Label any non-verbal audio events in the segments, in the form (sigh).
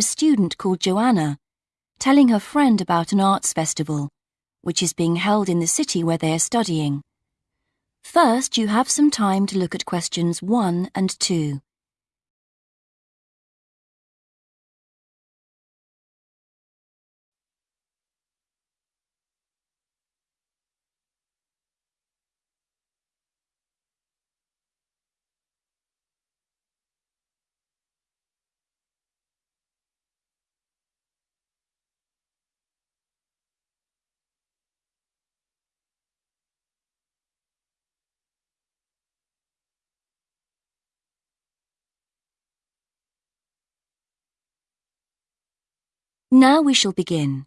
Part 1 Hear a student called Joanna telling her friend about an arts festival, which is being held in the city where they are studying. First, you have some time to look at questions 1 and 2. Now we shall begin.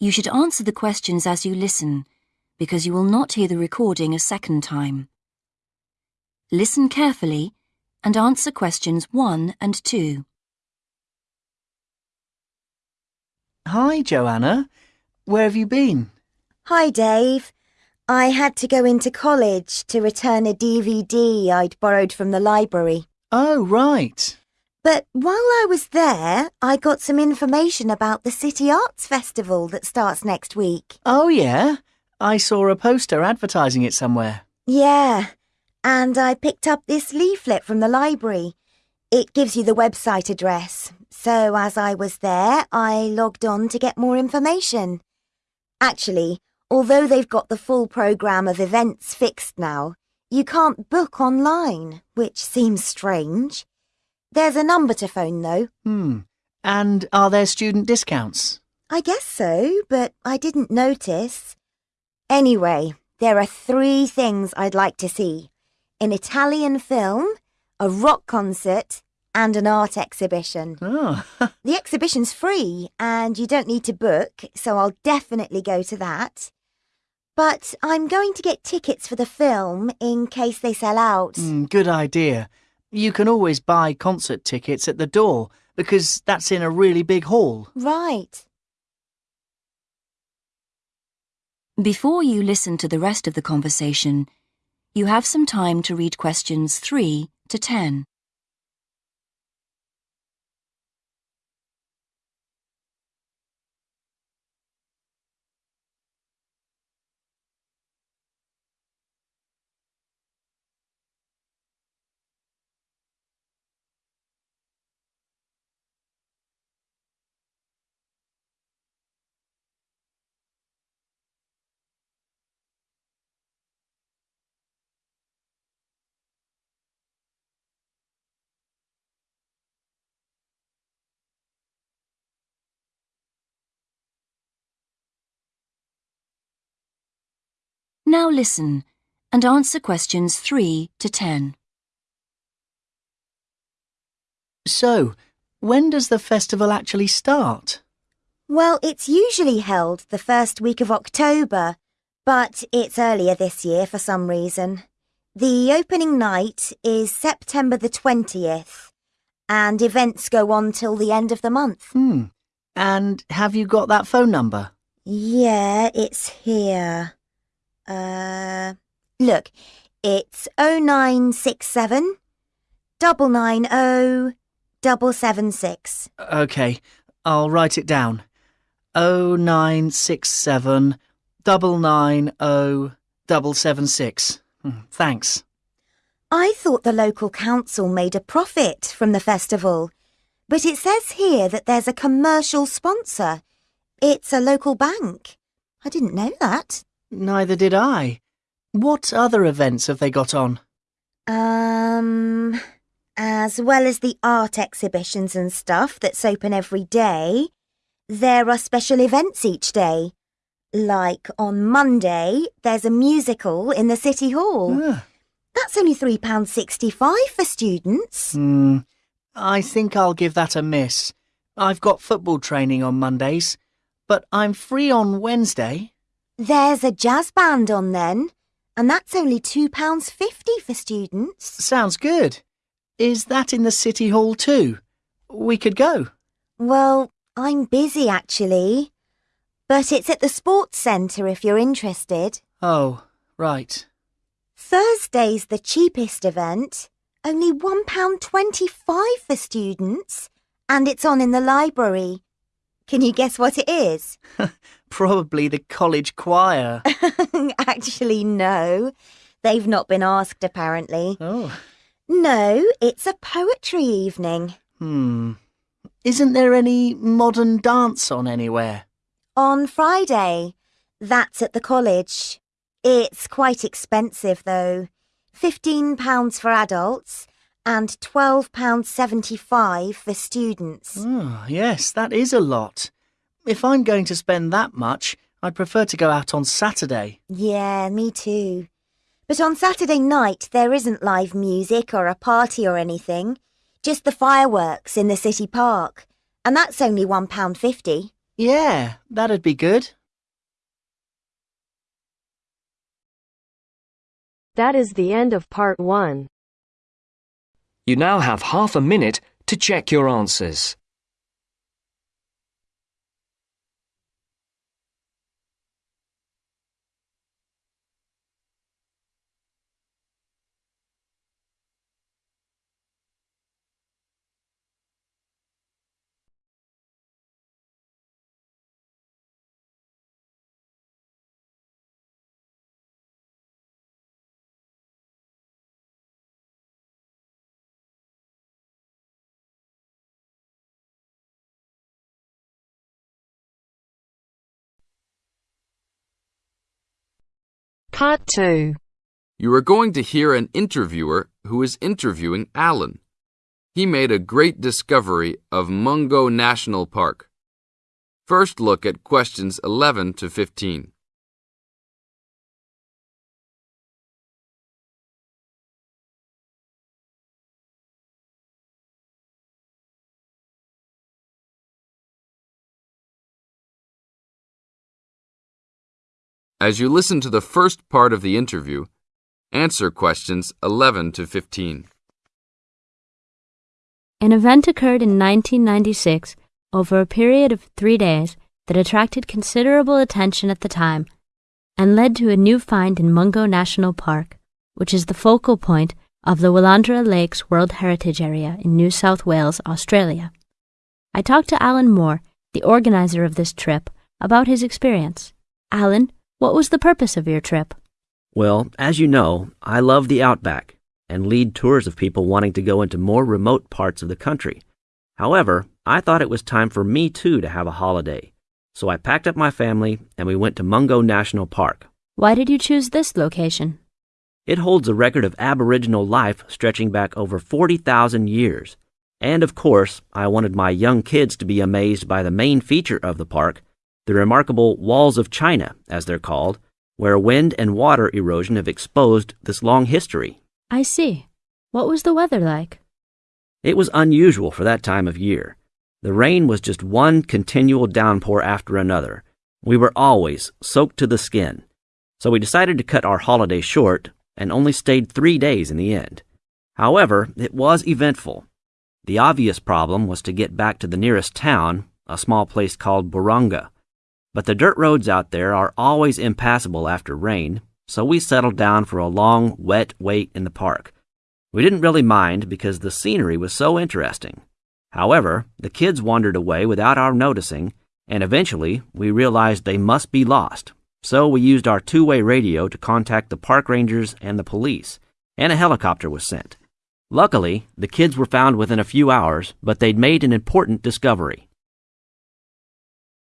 You should answer the questions as you listen, because you will not hear the recording a second time. Listen carefully and answer questions 1 and 2. Hi, Joanna. Where have you been? Hi, Dave. I had to go into college to return a DVD I'd borrowed from the library. Oh, right. But while I was there, I got some information about the City Arts Festival that starts next week. Oh, yeah? I saw a poster advertising it somewhere. Yeah, and I picked up this leaflet from the library. It gives you the website address. So as I was there, I logged on to get more information. Actually, although they've got the full programme of events fixed now, you can't book online, which seems strange. There's a number to phone, though. Hmm. And are there student discounts? I guess so, but I didn't notice. Anyway, there are three things I'd like to see. An Italian film, a rock concert, and an art exhibition. Oh, (laughs) The exhibition's free, and you don't need to book, so I'll definitely go to that. But I'm going to get tickets for the film in case they sell out. hmm, good idea. You can always buy concert tickets at the door because that's in a really big hall. Right. Before you listen to the rest of the conversation, you have some time to read questions 3 to 10. Now listen and answer questions 3 to 10. So, when does the festival actually start? Well, it's usually held the first week of October, but it's earlier this year for some reason. The opening night is September the 20th, and events go on till the end of the month. Hmm. And have you got that phone number? Yeah, it's here. Uh, look, it's 0967 990 776. OK, I'll write it down. Oh nine six seven double nine oh double seven six. Hmm, Thanks. I thought the local council made a profit from the festival, but it says here that there's a commercial sponsor. It's a local bank. I didn't know that. Neither did I. What other events have they got on? Um, as well as the art exhibitions and stuff that's open every day, there are special events each day. Like on Monday, there's a musical in the City Hall. Ah, That's only £3.65 for students. Hmm. I think I'll give that a miss. I've got football training on Mondays, but I'm free on Wednesday. There's a jazz band on then, and that's only £2.50 for students. Sounds good. Is that in the City Hall too? We could go. Well, I'm busy actually, but it's at the sports centre if you're interested. Oh, right. Thursday's the cheapest event, Only £1.25 for students. And it's on in the library. Can you guess what it is? (laughs) Probably the college choir. (laughs) Actually, no. They've not been asked, apparently. oh. No, it's a poetry evening. Hmm. Isn't there any modern dance on anywhere? On Friday. That's at the college. It's quite expensive, though. £15 for adults and £12.75 for students. Oh, yes, that is a lot. If I'm going to spend that much, I'd prefer to go out on Saturday. Yeah, me too. But on Saturday night, there isn't live music or a party or anything. Just the fireworks in the city park. And that's only £1.50. Yeah, that'd be good. That is the end of part one. You now have half a minute to check your answers. Part two. You are going to hear an interviewer who is interviewing Alan. He made a great discovery of Mungo National Park. First look at questions 11 to 15. As you listen to the first part of the interview, answer questions 11 to 15. An event occurred in 1996 over a period of three days that attracted considerable attention at the time and led to a new find in Mungo National Park, which is the focal point of the Willandra Lakes World Heritage Area in New South Wales, Australia. I talked to Alan Moore, the organizer of this trip, about his experience. Alan, what was the purpose of your trip? Well, as you know, I love the outback and lead tours of people wanting to go into more remote parts of the country. However, I thought it was time for me too to have a holiday. So I packed up my family and we went to Mungo National Park. Why did you choose this location? It holds a record of Aboriginal life stretching back over 40,000 years. And of course, I wanted my young kids to be amazed by the main feature of the park, the remarkable Walls of China, as they're called, where wind and water erosion have exposed this long history. I see. What was the weather like? It was unusual for that time of year. The rain was just one continual downpour after another. We were always soaked to the skin. So we decided to cut our holiday short and only stayed three days in the end. However, it was eventful. The obvious problem was to get back to the nearest town, a small place called Buronga. But the dirt roads out there are always impassable after rain, so we settled down for a long, wet wait in the park. We didn't really mind because the scenery was so interesting. However, the kids wandered away without our noticing, and eventually we realized they must be lost. So we used our two way radio to contact the park rangers and the police, and a helicopter was sent. Luckily, the kids were found within a few hours, but they'd made an important discovery.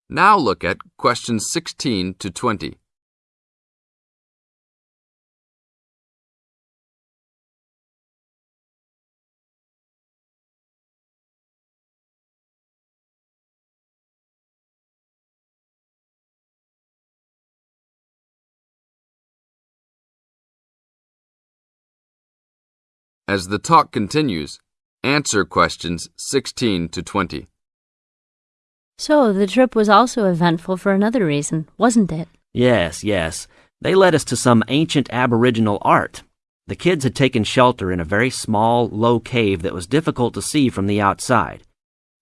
Now look at questions 16 to 20. As the talk continues, answer questions 16 to 20. So, the trip was also eventful for another reason, wasn't it? Yes, yes. They led us to some ancient Aboriginal art. The kids had taken shelter in a very small, low cave that was difficult to see from the outside.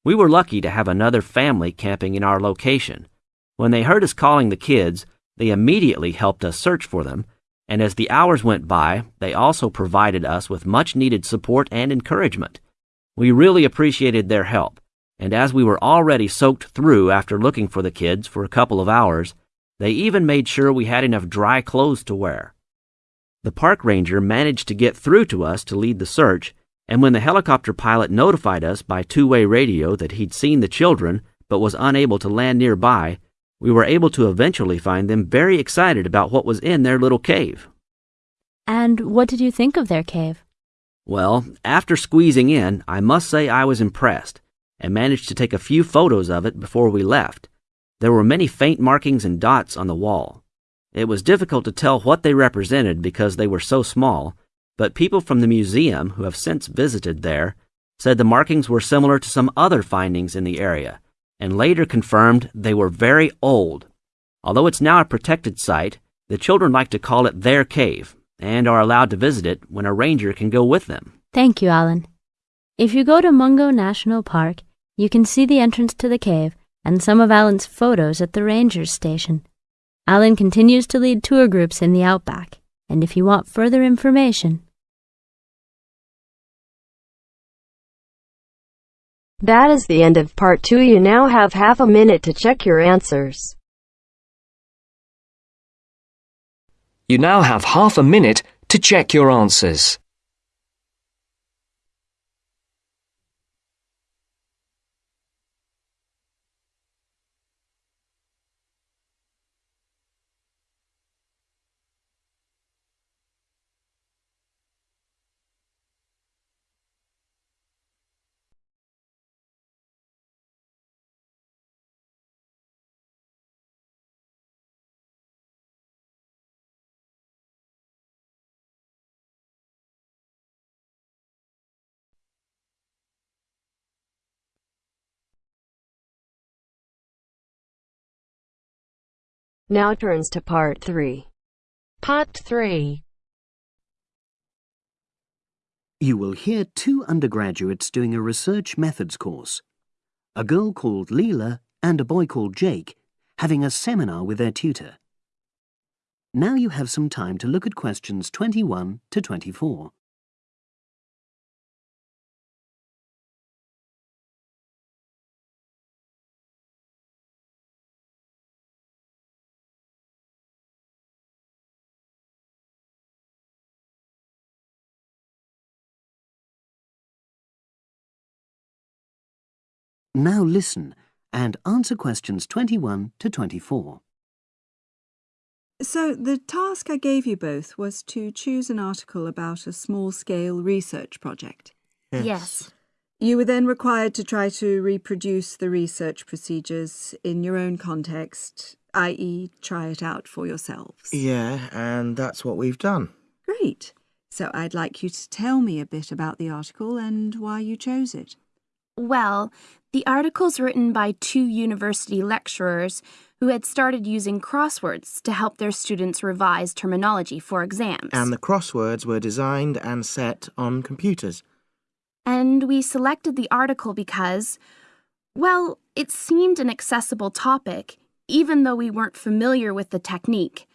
We were lucky to have another family camping in our location. When they heard us calling the kids, they immediately helped us search for them, and as the hours went by, they also provided us with much needed support and encouragement. We really appreciated their help, and as we were already soaked through after looking for the kids for a couple of hours, they even made sure we had enough dry clothes to wear. The park ranger managed to get through to us to lead the search, and when the helicopter pilot notified us by two way radio that he'd seen the children but was unable to land nearby, we were able to eventually find them very excited about what was in their little cave. And what did you think of their cave? Well, after squeezing in, I must say I was impressed and managed to take a few photos of it before we left. There were many faint markings and dots on the wall. It was difficult to tell what they represented because they were so small, but people from the museum who have since visited there said the markings were similar to some other findings in the area and later confirmed they were very old. Although it's now a protected site, the children like to call it their cave and are allowed to visit it when a ranger can go with them. Thank you, Alan. If you go to Mungo National Park, you can see the entrance to the cave and some of Alan's photos at the ranger's station. Alan continues to lead tour groups in the outback, and if you want further information, That is the end of part two. You now have half a minute to check your answers. You now have half a minute to check your answers. Now turns to part three. Part three. You will hear two undergraduates doing a research methods course. A girl called Leela and a boy called Jake having a seminar with their tutor. Now you have some time to look at questions 21 to 24. Now listen and answer questions 21 to 24. So, the task I gave you both was to choose an article about a small scale research project. yes. You were then required to try to reproduce the research procedures in your own context, i.e., try it out for yourselves. Yeah, and that's what we've done. Great. So, I'd like you to tell me a bit about the article and why you chose it. Well, the article's written by two university lecturers who had started using crosswords to help their students revise terminology for exams. And the crosswords were designed and set on computers. And we selected the article because, well, it seemed an accessible topic, even though we weren't familiar with the technique.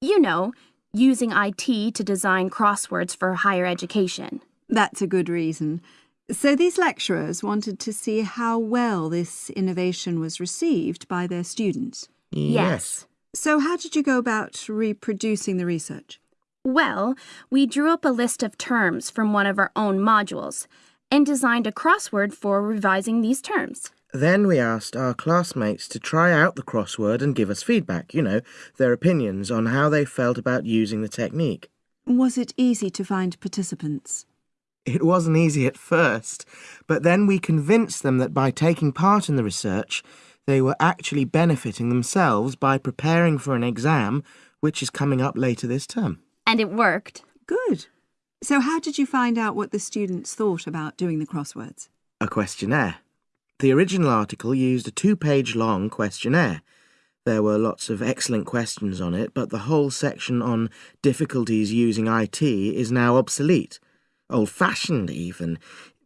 You know, using IT to design crosswords for higher education. That's a good reason. So, these lecturers wanted to see how well this innovation was received by their students. Yes. So, how did you go about reproducing the research? Well, we drew up a list of terms from one of our own modules and designed a crossword for revising these terms. Then we asked our classmates to try out the crossword and give us feedback, you know, their opinions on how they felt about using the technique. Was it easy to find participants? It wasn't easy at first, but then we convinced them that by taking part in the research, they were actually benefiting themselves by preparing for an exam which is coming up later this term. And it worked. Good. So, how did you find out what the students thought about doing the crosswords? A questionnaire. The original article used a two page long questionnaire. There were lots of excellent questions on it, but the whole section on difficulties using IT is now obsolete. Old fashioned, even,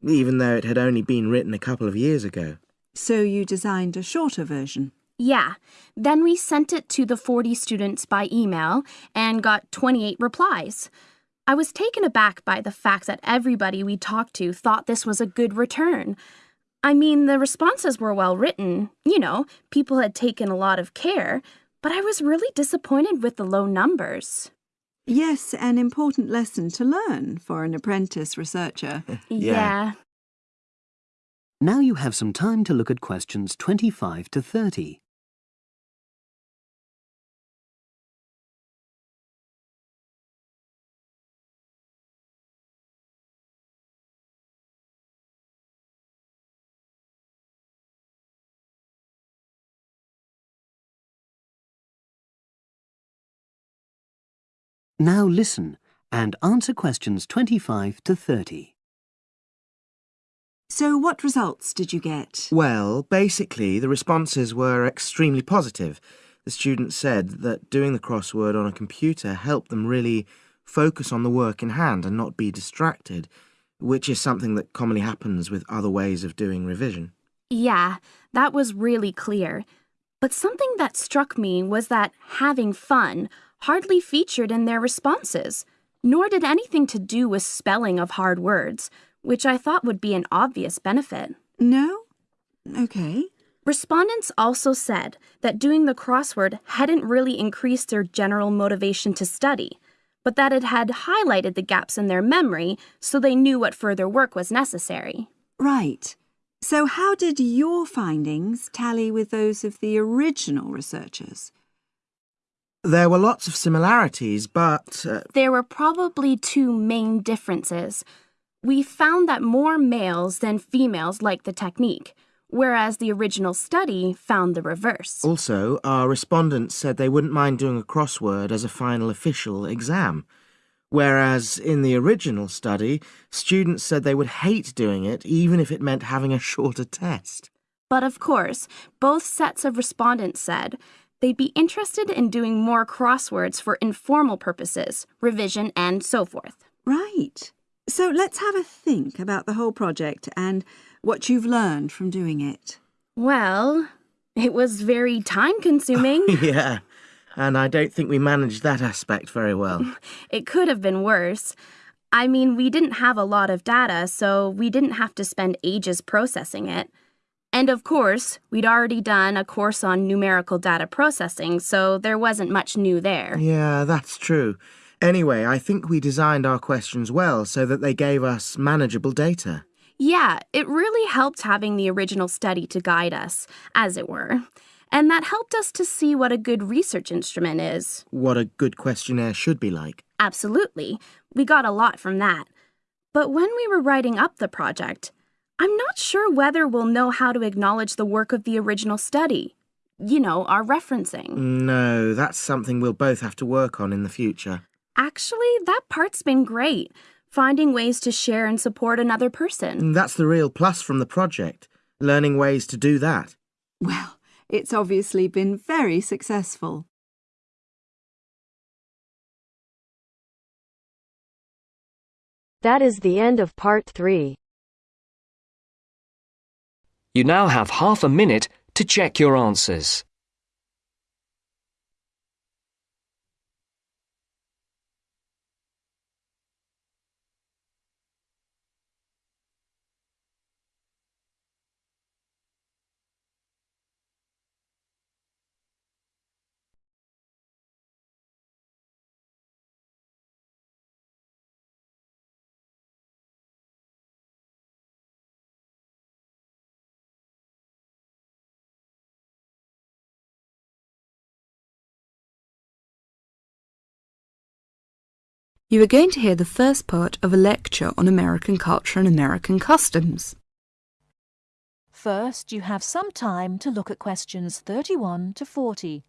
even though it had only been written a couple of years ago. So, you designed a shorter version? Yeah. Then we sent it to the 40 students by email and got 28 replies. I was taken aback by the fact that everybody we talked to thought this was a good return. I mean, the responses were well written. You know, people had taken a lot of care, but I was really disappointed with the low numbers. Yes, an important lesson to learn for an apprentice researcher. (laughs) yeah. Now you have some time to look at questions 25 to 30. Now listen and answer questions 25 to 30. So what results did you get? Well, basically, the responses were extremely positive. The students said that doing the crossword on a computer helped them really focus on the work in hand and not be distracted, which is something that commonly happens with other ways of doing revision. Yeah, that was really clear. But something that struck me was that having fun hardly featured in their responses, nor did anything to do with spelling of hard words, which I thought would be an obvious benefit. No? Okay. Respondents also said that doing the crossword hadn't really increased their general motivation to study, but that it had highlighted the gaps in their memory so they knew what further work was necessary. Right. So how did your findings tally with those of the original researchers? There were lots of similarities, but... Uh, there were probably two main differences. We found that more males than females liked the technique, whereas the original study found the reverse. Also, our respondents said they wouldn't mind doing a crossword as a final official exam, whereas in the original study, students said they would hate doing it even if it meant having a (laughs) shorter test. But of course, both sets of respondents said they'd be interested in doing more crosswords for informal purposes, revision, and so forth. Right. So let's have a think about the whole project and what you've learned from doing it. Well, it was very time consuming. (laughs) yeah, and I don't think we managed that aspect very well. (laughs) it could have been worse. I mean, we didn't have a lot of data, so we didn't have to spend ages processing it. And of course, we'd already done a course on numerical data processing, so there wasn't much new there. Yeah, that's true. Anyway, I think we designed our questions well so that they gave us manageable data. Yeah, it really helped having the original study to guide us, as it were. And that helped us to see what a good research instrument is. What a good questionnaire should be like. Absolutely. We got a lot from that. But when we were writing up the project, I'm not sure whether we'll know how to acknowledge the work of the original study. You know, our referencing. No, that's something we'll both have to work on in the future. Actually, that part's been great. Finding ways to share and support another person. Mm, that's the real plus from the project. Learning ways to do that. Well, it's obviously been very successful. That is the end of part three. You now have half a minute to check your answers. You are going to hear the first part of a lecture on American culture and American customs. First, you have some time to look at questions 31 to 40.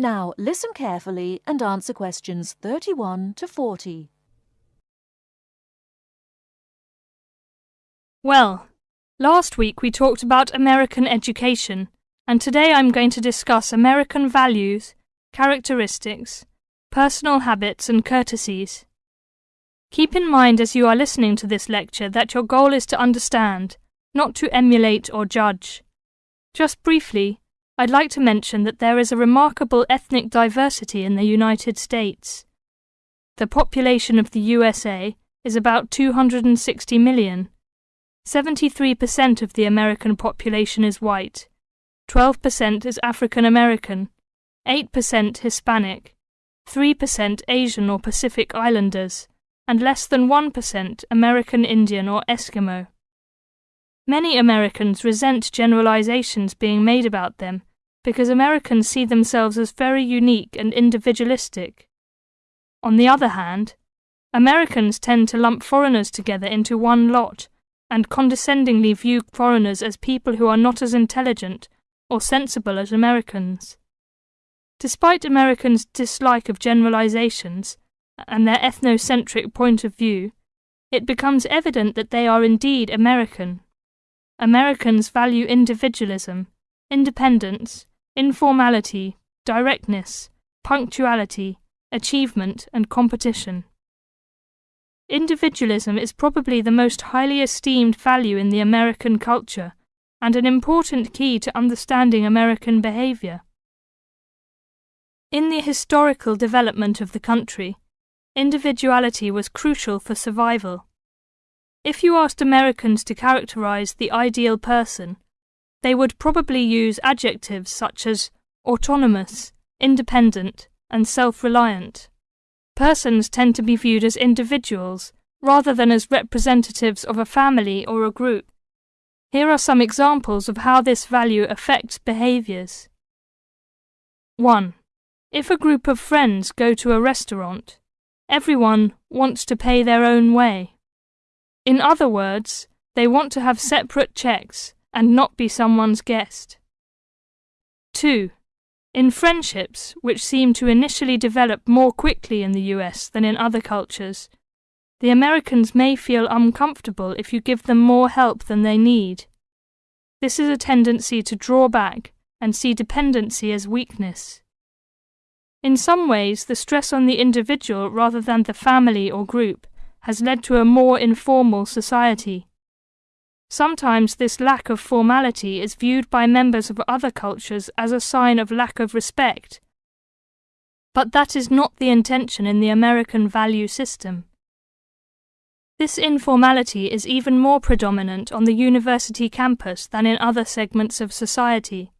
Now listen carefully and answer questions 31 to 40. Well, last week we talked about American education, and today I'm going to discuss American values, characteristics, personal habits, and courtesies. Keep in mind as you are listening to this lecture that your goal is to understand, not to emulate or judge. Just briefly, I'd like to mention that there is a remarkable ethnic diversity in the United States. The population of the USA is about 260 million. 73% of the American population is white, 12% is African American, 8% Hispanic, 3% Asian or Pacific Islanders, and less than 1% American Indian or Eskimo. Many Americans resent generalizations being made about them because Americans see themselves as very unique and individualistic. On the other hand, Americans tend to lump foreigners together into one lot and condescendingly view foreigners as people who are not as intelligent or sensible as Americans. Despite Americans' dislike of generalizations and their ethnocentric point of view, it becomes evident that they are indeed American. Americans value individualism, independence, informality, directness, punctuality, achievement, and competition. Individualism is probably the most highly esteemed value in the American culture and an important key to understanding American behavior. In the historical development of the country, individuality was crucial for survival. If you asked Americans to characterize the ideal person, they would probably use adjectives such as autonomous, independent, and self reliant. Persons tend to be viewed as individuals rather than as representatives of a family or a group. Here are some examples of how this value affects behaviors. 1. If a group of friends go to a restaurant, everyone wants to pay their own way. In other words, they want to have separate checks and not be someone's guest. 2. In friendships, which seem to initially develop more quickly in the US than in other cultures, the Americans may feel uncomfortable if you give them more help than they need. This is a tendency to draw back and see dependency as weakness. In some ways, the stress on the individual rather than the family or group has led to a more informal society. Sometimes this lack of formality is viewed by members of other cultures as a sign of lack of respect. But that is not the intention in the American value system. This informality is even more predominant on the university campus than in other segments of society.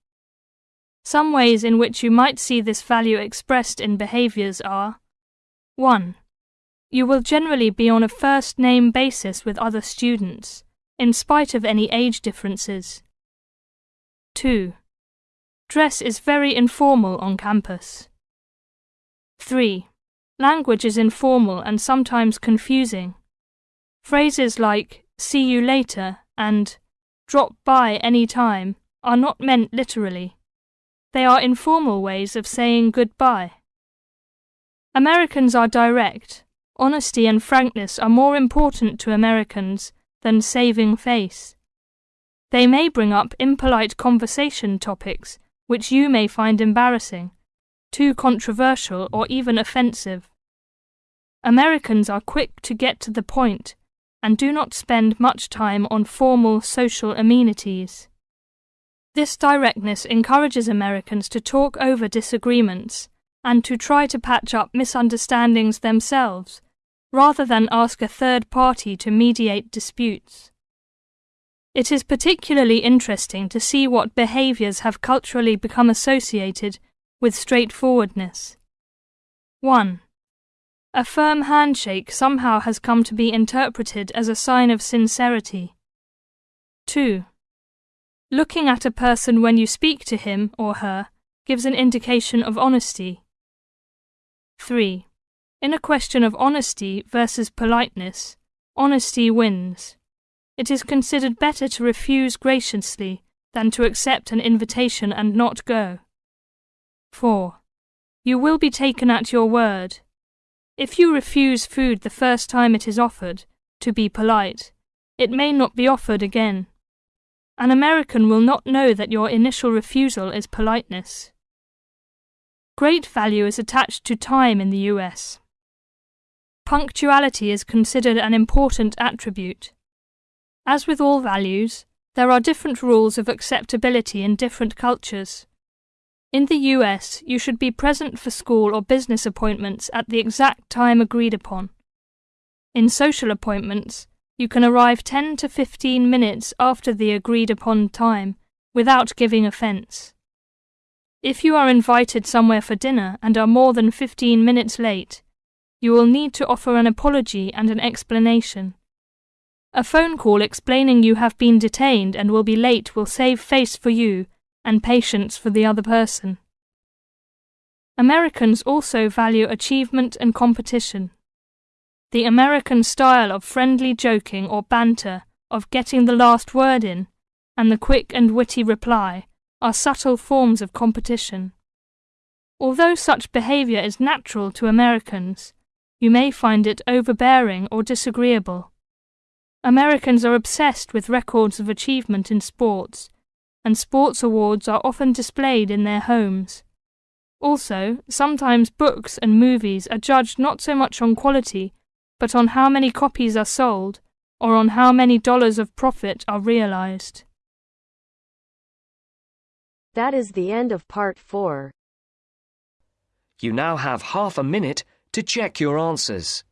Some ways in which you might see this value expressed in behaviors are 1. You will generally be on a first name basis with other students, in spite of any age differences. 2. Dress is very informal on campus. 3. Language is informal and sometimes confusing. Phrases like see you later and drop by any time are not meant literally. They are informal ways of saying goodbye. Americans are direct. Honesty and frankness are more important to Americans than saving face. They may bring up impolite conversation topics which you may find embarrassing, too controversial, or even offensive. Americans are quick to get to the point and do not spend much time on formal social amenities. This directness encourages Americans to talk over disagreements and to try to patch up misunderstandings themselves, rather than ask a third party to mediate disputes. It is particularly interesting to see what behaviours have culturally become associated with straightforwardness. 1. A firm handshake somehow has come to be interpreted as a sign of sincerity. 2. Looking at a person when you speak to him or her gives an indication of honesty. 3. In a question of honesty versus politeness, honesty wins. It is considered better to refuse graciously than to accept an invitation and not go. 4. you will be taken at your word. If you refuse food the first time it is offered, to be polite, it may not be offered again. An American will not know that your initial refusal is politeness. Great value is attached to time in the US. Punctuality is considered an important attribute. As with all values, there are different rules of acceptability in different cultures. In the US, you should be present for school or business appointments at the exact time agreed upon. In social appointments, you can arrive 10 to 15 minutes after the agreed upon time without giving offence. If you are invited somewhere for dinner and are more than 15 minutes late, you will need to offer an apology and an explanation. A phone call explaining you have been detained and will be late will save face for you and patience for the other person. Americans also value achievement and competition. The American style of friendly joking or banter, of getting the last word in, and the quick and witty reply are subtle forms of competition. Although such behavior is natural to Americans, you may find it overbearing or disagreeable. Americans are obsessed with records of achievement in sports, and sports awards are often displayed in their homes. Also, sometimes books and movies are judged not so much on quality but on how many copies are sold or on how many dollars of profit are realized. That is the end of part 4. You now have half a minute to check your answers.